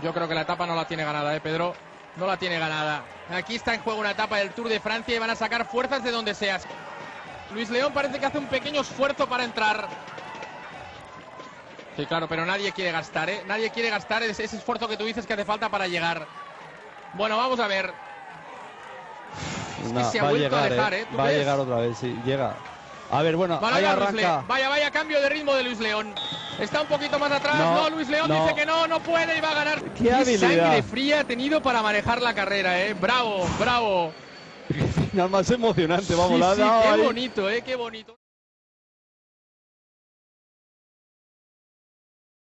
Yo creo que la etapa no la tiene ganada, ¿eh, Pedro? No la tiene ganada. Aquí está en juego una etapa del Tour de Francia y van a sacar fuerzas de donde sea. Luis León parece que hace un pequeño esfuerzo para entrar. Sí, claro, pero nadie quiere gastar, ¿eh? Nadie quiere gastar ese, ese esfuerzo que tú dices que hace falta para llegar. Bueno, vamos a ver. Es que No, se ha a vuelto a llegar, dejar, ¿eh? ¿eh? ¿Tú Va a llegar otra vez, sí, llega. A ver, bueno, Vale, ahí arranca. vaya, vaya cambio de ritmo de Luis León. Está un poquito más atrás. No, No, Luis León no. dice que no, no puede y va a ganar. ¡Qué habilidad! sangre fría ha tenido para manejar la carrera, eh. Bravo, bravo. Final más emocionante, vamos, Sí, la sí, qué ahí. bonito, eh, qué bonito.